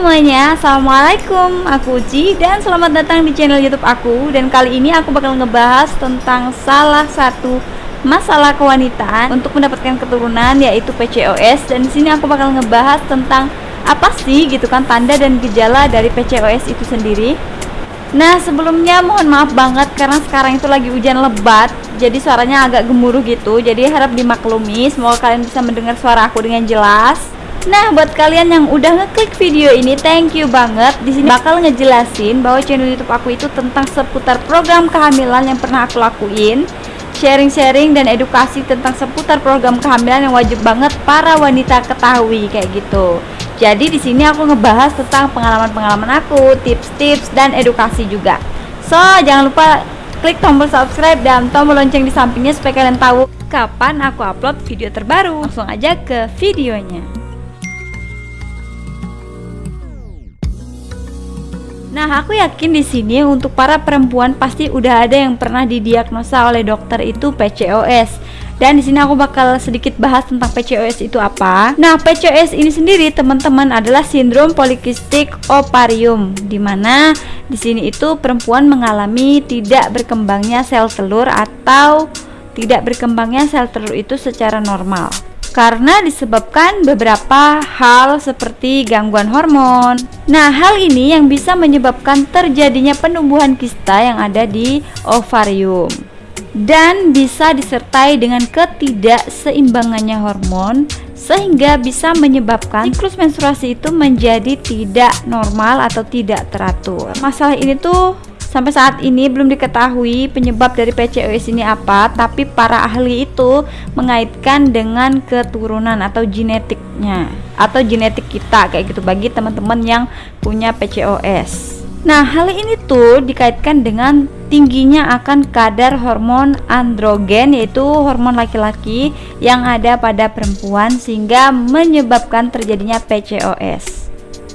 Semuanya, Assalamualaikum Aku Uci dan selamat datang di channel youtube aku. Dan kali ini aku bakal ngebahas tentang salah satu masalah kewanitaan Untuk mendapatkan keturunan yaitu PCOS Dan di sini aku bakal ngebahas tentang apa sih gitu kan tanda dan gejala dari PCOS itu sendiri. Nah sebelumnya mohon maaf banget karena sekarang itu lagi hujan lebat Jadi suaranya agak gemuruh gitu. Jadi harap dimaklumi Semoga kalian bisa mendengar suara aku dengan jelas Nah, buat kalian yang udah ngeklik video ini, thank you banget. Di sini bakal ngejelasin bahwa channel YouTube aku itu tentang seputar program kehamilan yang pernah aku lakuin, sharing-sharing dan edukasi tentang seputar program kehamilan yang wajib banget para wanita ketahui kayak gitu. Jadi di sini aku ngebahas tentang pengalaman-pengalaman aku, tips-tips dan edukasi juga. So, jangan lupa klik tombol subscribe dan tombol lonceng di sampingnya supaya kalian tahu kapan aku upload video terbaru. Langsung aja ke videonya. Nah, aku yakin di sini untuk para perempuan pasti udah ada yang pernah didiagnosa oleh dokter itu PCOS. Dan di sini aku bakal sedikit bahas tentang PCOS itu apa. Nah, PCOS ini sendiri teman-teman adalah sindrom polikistik ovarium di mana di sini itu perempuan mengalami tidak berkembangnya sel telur atau tidak berkembangnya sel telur itu secara normal karena disebabkan beberapa hal seperti gangguan hormon. Nah, hal ini yang bisa menyebabkan terjadinya penumbuhan kista yang ada di ovarium dan bisa disertai dengan ketidakseimbangannya hormon sehingga bisa menyebabkan siklus menstruasi itu menjadi tidak normal atau tidak teratur. Masalah ini tuh Sampai saat ini belum diketahui penyebab dari PCOS ini apa, tapi para ahli itu mengaitkan dengan keturunan atau genetiknya atau genetik kita kayak gitu bagi teman-teman yang punya PCOS. Nah, hal ini tuh dikaitkan dengan tingginya akan kadar hormon androgen yaitu hormon laki-laki yang ada pada perempuan sehingga menyebabkan terjadinya PCOS.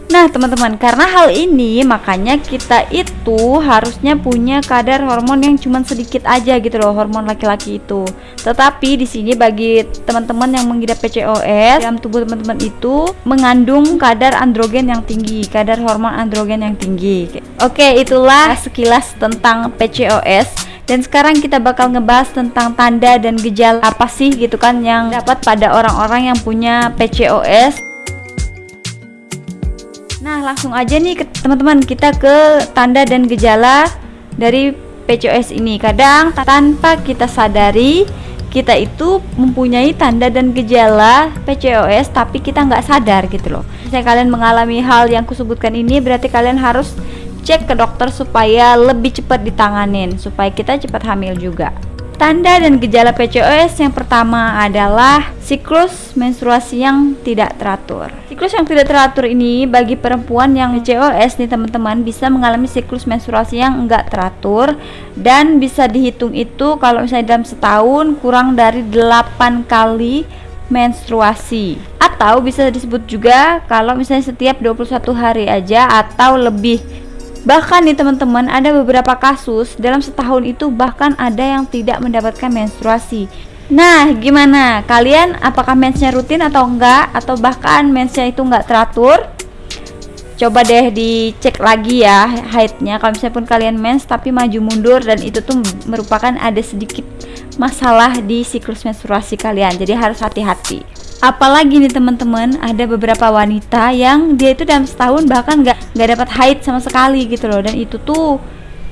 Nah teman-teman karena hal ini makanya kita itu harusnya punya kadar hormon yang cuma sedikit aja gitu loh hormon laki-laki itu. Tetapi di sini bagi teman-teman yang mengidap PCOS dalam tubuh teman-teman itu mengandung kadar androgen yang tinggi, kadar hormon androgen yang tinggi. Oke itulah sekilas tentang PCOS dan sekarang kita bakal ngebahas tentang tanda dan gejala apa sih gitu kan yang dapat pada orang-orang yang punya PCOS Nah, langsung aja nih teman-teman kita ke tanda dan gejala dari PCOS ini. Kadang tanpa kita sadari kita itu mempunyai tanda dan gejala PCOS tapi kita nggak sadar gitu loh. Misalnya kalian mengalami hal yang kusebutkan ini berarti kalian harus cek ke dokter supaya lebih cepat ditanganin supaya kita cepat hamil juga. Tanda dan gejala PCOS yang pertama adalah siklus menstruasi yang tidak teratur. Siklus yang tidak teratur ini bagi perempuan yang PCOS nih teman-teman bisa mengalami siklus menstruasi yang enggak teratur dan bisa dihitung itu kalau misalnya dalam setahun kurang dari 8 kali menstruasi atau bisa disebut juga kalau misalnya setiap 21 hari aja atau lebih Bahkan nih teman-teman ada beberapa kasus dalam setahun itu bahkan ada yang tidak mendapatkan menstruasi. Nah, gimana? Kalian apakah mensnya rutin atau enggak atau bahkan mensnya itu enggak teratur? Coba deh dicek lagi ya haidnya. Kalau misalnya pun kalian mens tapi maju mundur dan itu tuh merupakan ada sedikit masalah di siklus menstruasi kalian. Jadi harus hati-hati apalagi nih teman-teman ada beberapa wanita yang dia itu dalam setahun bahkan nggak nggak dapat haid sama sekali gitu loh. Dan itu tuh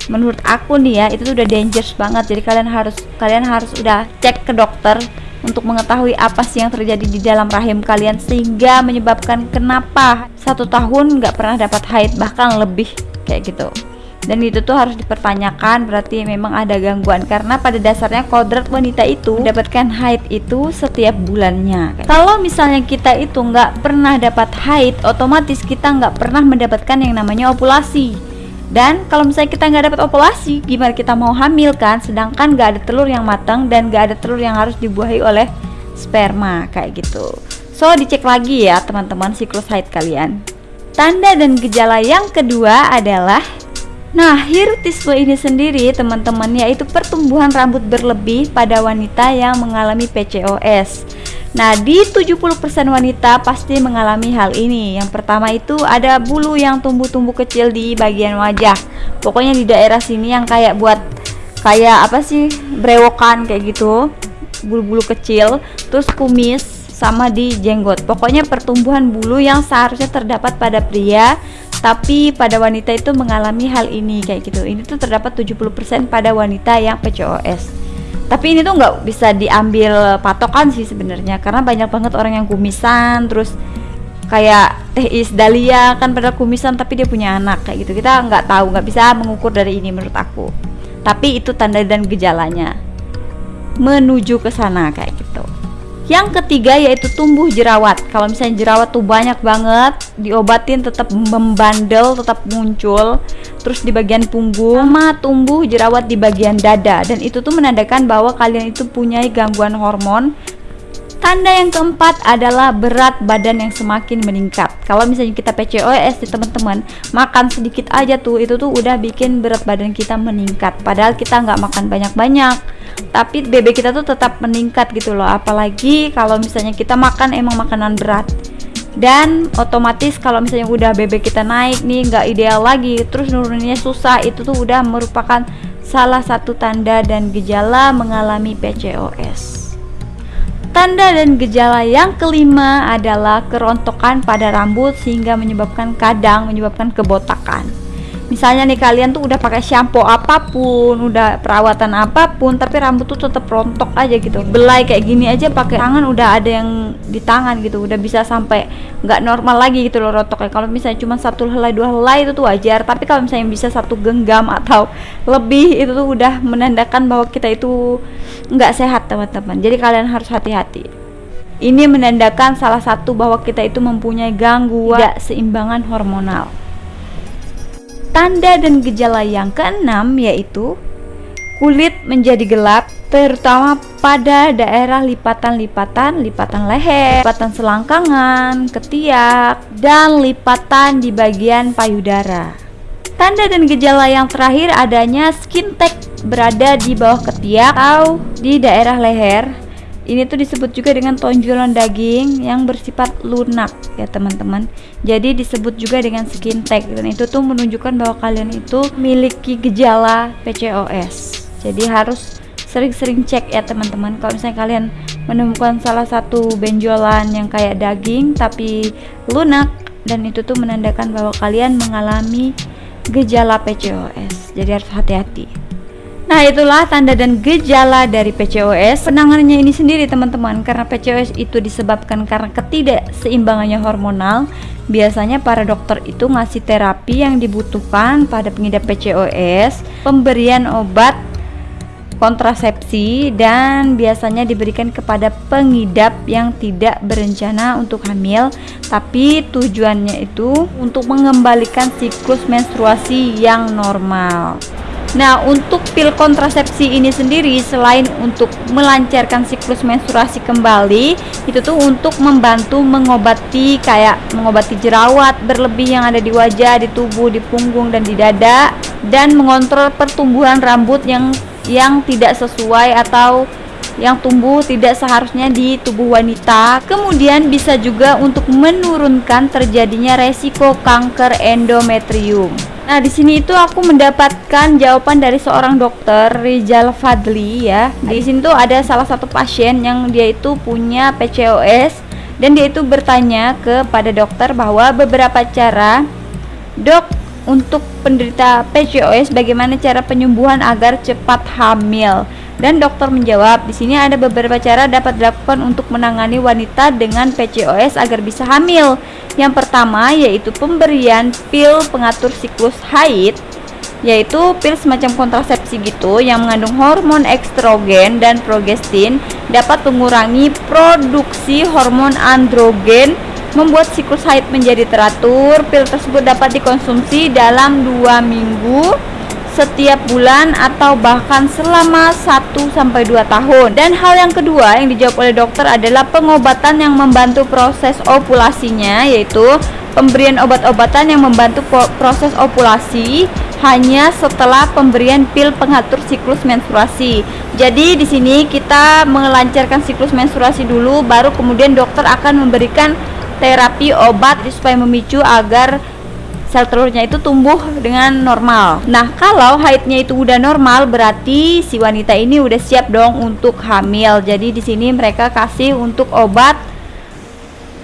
menurut aku nih ya itu tuh udah dangerous banget. Jadi kalian harus kalian harus udah cek ke dokter untuk mengetahui apa sih yang terjadi di dalam rahim kalian sehingga menyebabkan kenapa satu tahun nggak pernah dapat haid bahkan lebih kayak gitu dan itu tuh harus dipertanyakan berarti memang ada gangguan. Karena pada dasarnya kodrat wanita itu mendapatkan haid itu setiap bulannya. Kalau misalnya kita itu nggak pernah dapat haid otomatis kita nggak pernah mendapatkan yang namanya ovulasi dan kalau misalnya kita nggak dapat ovulasi gimana kita mau hamil kan? Sedangkan nggak ada telur yang matang dan nggak ada telur yang harus dibuahi oleh sperma kayak gitu. So dicek lagi ya teman-teman siklus haid kalian. Tanda dan gejala yang kedua adalah Nah, hirsutisme ini sendiri teman-teman yaitu pertumbuhan rambut berlebih pada wanita yang mengalami PCOS. Nah, di 70% wanita pasti mengalami hal ini. Yang pertama itu ada bulu yang tumbuh-tumbuh kecil di bagian wajah. Pokoknya di daerah sini yang kayak buat kayak apa sih? brewokan kayak gitu. Bulu-bulu kecil, terus kumis sama di jenggot. Pokoknya pertumbuhan bulu yang seharusnya terdapat pada pria tapi pada wanita itu mengalami hal ini kayak gitu. Ini tuh terdapat 70% pada wanita yang PCOS tapi ini tuh nggak bisa diambil patokan sih sebenarnya karena banyak banget orang yang kumisan terus kayak Teh Is Dahlia kan pada kumisan tapi dia punya anak kayak gitu. Kita nggak tahu nggak bisa mengukur dari ini menurut aku. Tapi itu tanda dan gejalanya. Menuju ke sana kayak gitu yang ketiga yaitu tumbuh jerawat. Kalau misalnya jerawat tuh banyak banget, diobatin tetap membandel, tetap muncul. Terus di bagian punggung sama tumbuh jerawat di bagian dada dan itu tuh menandakan bahwa kalian itu punya gangguan hormon. Tanda yang keempat adalah berat badan yang semakin meningkat. Kalau misalnya kita PCOS di teman-teman, makan sedikit aja tuh itu tuh udah bikin berat badan kita meningkat. Padahal kita nggak makan banyak-banyak tapi BB kita tuh tetap meningkat gitu loh. Apalagi kalau misalnya kita makan emang makanan berat. Dan otomatis kalau misalnya udah BB kita naik nih nggak ideal lagi. Terus nuruninnya susah. Itu tuh udah merupakan salah satu tanda dan gejala mengalami PCOS Tanda dan gejala yang kelima adalah kerontokan pada rambut sehingga menyebabkan kadang menyebabkan kebotakan misalnya nih kalian tuh udah pakai shampoo apa pun udah perawatan apa pun tapi rambut tuh tetap rontok aja gitu. Belai kayak gini aja pakai tangan udah ada yang di tangan gitu udah bisa sampai nggak normal lagi gitu loh rontoknya kalau misalnya cuma satu helai dua helai itu tuh wajar tapi kalau misalnya bisa satu genggam atau lebih itu tuh udah menandakan bahwa kita itu nggak sehat teman-teman. Jadi kalian harus hati-hati. Ini menandakan salah satu bahwa kita itu mempunyai gangguan tidak seimbangan hormonal Tanda dan gejala yang keenam yaitu kulit menjadi gelap terutama pada daerah lipatan-lipatan, lipatan leher, lipatan selangkangan, ketiak, dan lipatan di bagian payudara. Tanda dan gejala yang terakhir adanya skin tag berada di bawah ketiak atau di daerah leher ini tuh disebut juga dengan tonjolan daging yang bersifat lunak ya teman-teman. Jadi disebut juga dengan skin tag dan itu tuh menunjukkan bahwa kalian itu memiliki gejala PCOS jadi harus sering-sering cek ya teman-teman. Kalau misalnya kalian menemukan salah satu benjolan yang kayak daging tapi lunak dan itu tuh menandakan bahwa kalian mengalami gejala PCOS jadi harus hati-hati Nah itulah tanda dan gejala dari PCOS Penanganannya ini sendiri teman-teman Karena PCOS itu disebabkan karena ketidakseimbangannya hormonal. Biasanya para dokter itu ngasih terapi yang dibutuhkan pada pengidap PCOS Pemberian obat kontrasepsi dan biasanya diberikan kepada pengidap yang tidak berencana untuk hamil. Tapi tujuannya itu untuk mengembalikan siklus menstruasi yang normal Nah, untuk pil kontrasepsi ini sendiri selain untuk melancarkan siklus menstruasi kembali, itu tuh untuk membantu mengobati kayak mengobati jerawat berlebih yang ada di wajah, di tubuh, di punggung dan di dada dan mengontrol pertumbuhan rambut yang yang tidak sesuai atau yang tumbuh tidak seharusnya di tubuh wanita. Kemudian bisa juga untuk menurunkan terjadinya resiko kanker endometrium. Nah, di sini itu aku mendapatkan jawaban dari seorang dokter Rizal Fadli ya. Di sini tuh ada salah satu pasien yang dia itu punya PCOS dan dia itu bertanya kepada dokter bahwa beberapa cara dok untuk penderita PCOS bagaimana cara penyembuhan agar cepat hamil. Dan dokter menjawab, di sini ada beberapa cara dapat dilakukan untuk menangani wanita dengan PCOS agar bisa hamil. Yang pertama yaitu pemberian pil pengatur siklus haid yaitu pil semacam kontrasepsi gitu yang mengandung hormon estrogen dan progestin dapat mengurangi produksi hormon androgen membuat siklus haid menjadi teratur. Pil tersebut dapat dikonsumsi dalam dua minggu setiap bulan atau bahkan selama 1 sampai 2 tahun. Dan hal yang kedua yang dijawab oleh dokter adalah pengobatan yang membantu proses ovulasinya yaitu pemberian obat-obatan yang membantu proses ovulasi hanya setelah pemberian pil pengatur siklus menstruasi. Jadi di sini kita melancarkan siklus menstruasi dulu baru kemudian dokter akan memberikan terapi obat supaya memicu agar sel telurnya itu tumbuh dengan normal. Nah, kalau haidnya itu udah normal, berarti si wanita ini udah siap dong untuk hamil. Jadi di sini mereka kasih untuk obat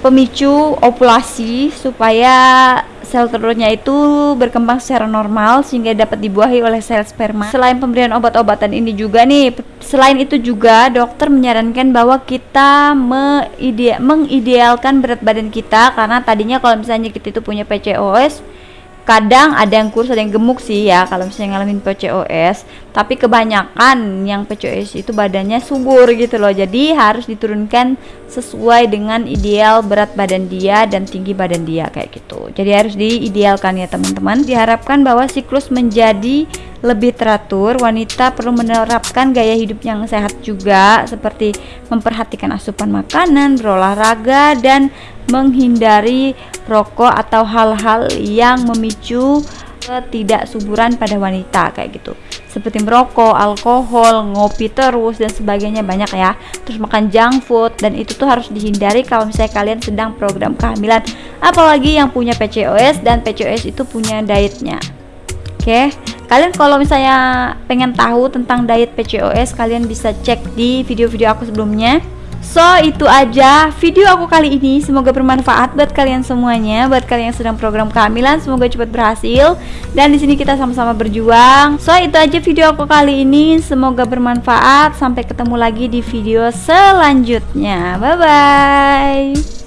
pemicu ovulasi supaya sel telurnya itu berkembang secara normal sehingga dapat dibuahi oleh sel sperma. Selain pemberian obat-obatan ini juga nih, selain itu juga dokter menyarankan bahwa kita mengidealkan berat badan kita karena tadinya kalau misalnya kita itu punya PCOS kadang ada yang kurus ada yang gemuk sih ya kalau misalnya ngalamin PCOS tapi kebanyakan yang PCOS itu badannya subur gitu loh. Jadi harus diturunkan sesuai dengan ideal berat badan dia dan tinggi badan dia kayak gitu. Jadi harus diidealkan ya teman-teman. Diharapkan bahwa siklus menjadi lebih teratur, wanita perlu menerapkan gaya hidup yang sehat juga seperti memperhatikan asupan makanan, berolahraga dan menghindari rokok atau hal-hal yang memicu ketidaksuburan pada wanita kayak gitu. Seperti merokok, alkohol, ngopi terus dan sebagainya banyak ya. Terus makan junk food dan itu tuh harus dihindari kalau misalnya kalian sedang program kehamilan. Apalagi yang punya PCOS dan PCOS itu punya dietnya. Oke kalian kalau misalnya pengen tahu tentang diet PCOS kalian bisa cek di video-video aku sebelumnya So itu aja video aku kali ini. Semoga bermanfaat buat kalian semuanya Buat kalian yang sedang program kehamilan. Semoga cepat berhasil. Dan di sini kita sama-sama berjuang. So itu aja video aku kali ini. Semoga bermanfaat. Sampai ketemu lagi di video selanjutnya. Bye bye